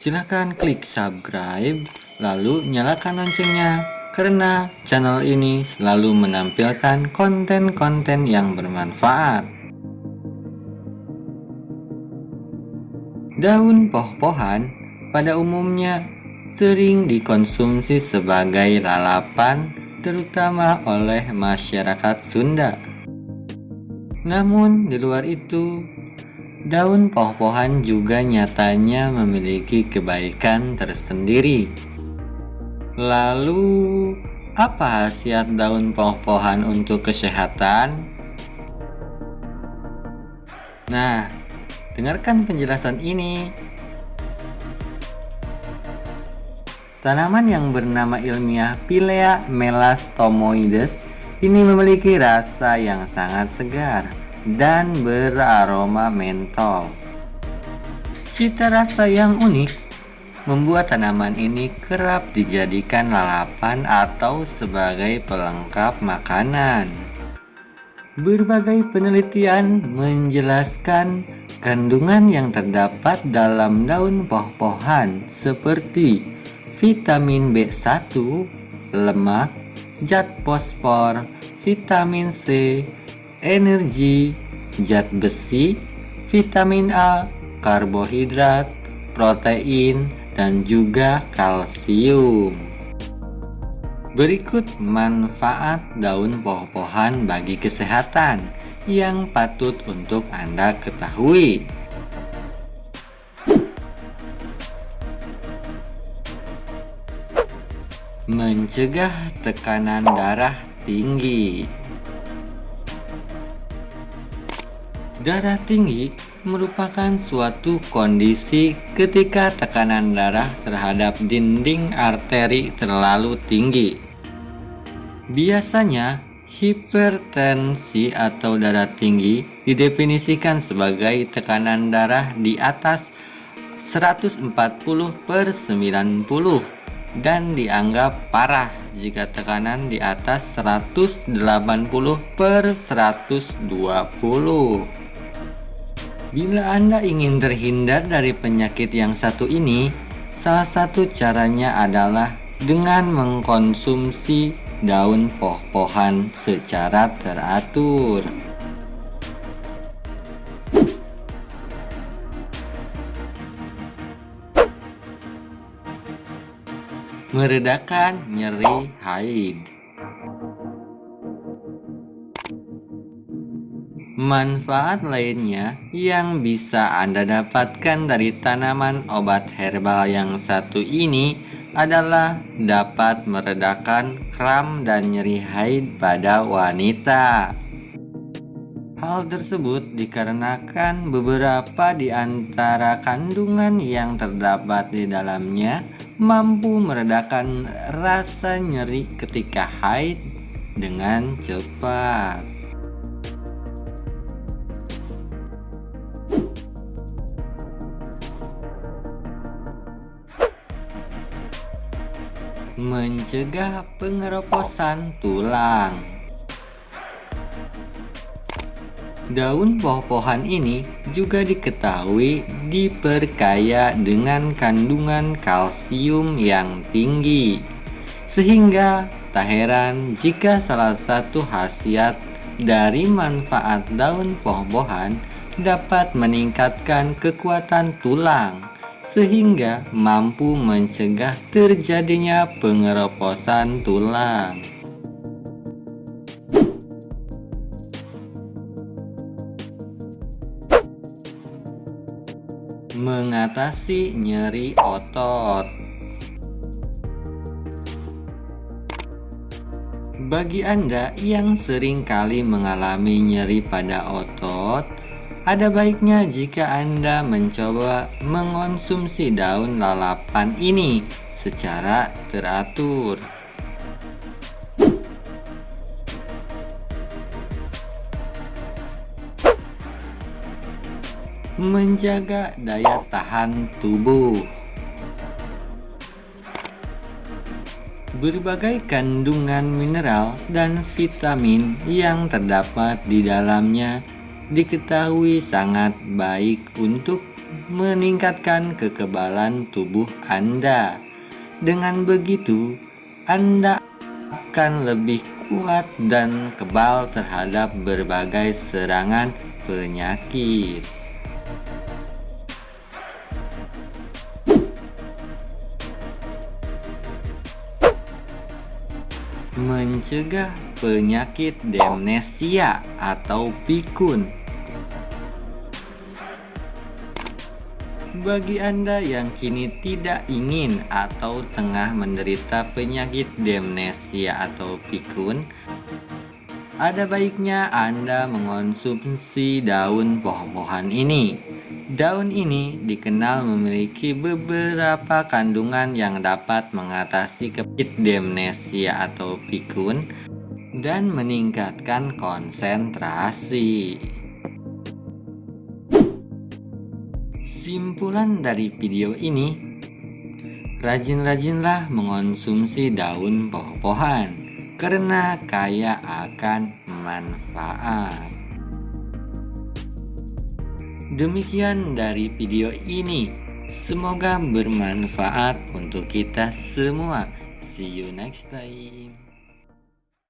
Silahkan klik subscribe, lalu nyalakan loncengnya, karena channel ini selalu menampilkan konten-konten yang bermanfaat. Daun poh-pohan pada umumnya sering dikonsumsi sebagai lalapan terutama oleh masyarakat Sunda. Namun di luar itu, Daun poh-pohan juga nyatanya memiliki kebaikan tersendiri. Lalu, apa khasiat daun poh-pohan untuk kesehatan? Nah, dengarkan penjelasan ini. Tanaman yang bernama ilmiah Pilea melastomoides ini memiliki rasa yang sangat segar dan beraroma mentol. Cita rasa yang unik membuat tanaman ini kerap dijadikan lalapan atau sebagai pelengkap makanan. Berbagai penelitian menjelaskan kandungan yang terdapat dalam daun poh-pohan seperti vitamin B1, lemak, zat fosfor, vitamin C, energi, zat besi, vitamin A, karbohidrat, protein, dan juga kalsium. Berikut manfaat daun poh-pohan bagi kesehatan yang patut untuk Anda ketahui. Mencegah tekanan darah tinggi. Darah tinggi merupakan suatu kondisi ketika tekanan darah terhadap dinding arteri terlalu tinggi. Biasanya, hipertensi atau darah tinggi didefinisikan sebagai tekanan darah di atas 140 per 90 dan dianggap parah jika tekanan di atas 180 per 120. Bila Anda ingin terhindar dari penyakit yang satu ini, salah satu caranya adalah dengan mengkonsumsi daun poh-pohan secara teratur. Meredakan nyeri haid. Manfaat lainnya yang bisa Anda dapatkan dari tanaman obat herbal yang satu ini adalah dapat meredakan kram dan nyeri haid pada wanita. Hal tersebut dikarenakan beberapa di antara kandungan yang terdapat di dalamnya mampu meredakan rasa nyeri ketika haid dengan cepat. Mencegah pengeroposan tulang. Daun poh-pohan ini juga diketahui diperkaya dengan kandungan kalsium yang tinggi. Sehingga tak heran jika salah satu khasiat dari manfaat daun poh-pohan dapat meningkatkan kekuatan tulang sehingga mampu mencegah terjadinya pengeroposan tulang. Mengatasi nyeri otot Bagi Anda yang sering kali mengalami nyeri pada otot, ada baiknya jika Anda mencoba mengonsumsi daun lalapan ini secara teratur. Menjaga daya tahan tubuh Berbagai kandungan mineral dan vitamin yang terdapat di dalamnya diketahui sangat baik untuk meningkatkan kekebalan tubuh Anda. Dengan begitu, Anda akan lebih kuat dan kebal terhadap berbagai serangan penyakit. Mencegah penyakit demensia atau pikun Bagi Anda yang kini tidak ingin atau tengah menderita penyakit demensia atau pikun, ada baiknya Anda mengonsumsi daun pohon-pohon ini. Daun ini dikenal memiliki beberapa kandungan yang dapat mengatasi penyakit demensia atau pikun dan meningkatkan konsentrasi. Kesimpulan dari video ini, rajin-rajinlah mengonsumsi daun pohon karena kaya akan manfaat. Demikian dari video ini. Semoga bermanfaat untuk kita semua. See you next time.